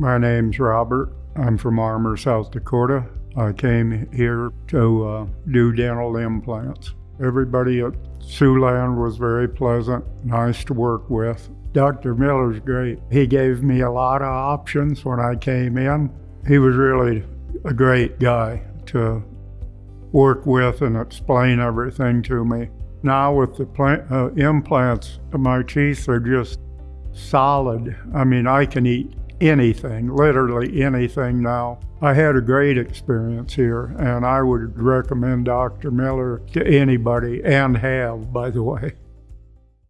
My name's Robert. I'm from Armour, South Dakota. I came here to uh, do dental implants. Everybody at Siouxland was very pleasant, nice to work with. Dr. Miller's great. He gave me a lot of options when I came in. He was really a great guy to work with and explain everything to me. Now, with the uh, implants, my teeth are just solid. I mean, I can eat anything, literally anything now. I had a great experience here, and I would recommend Dr. Miller to anybody, and have, by the way.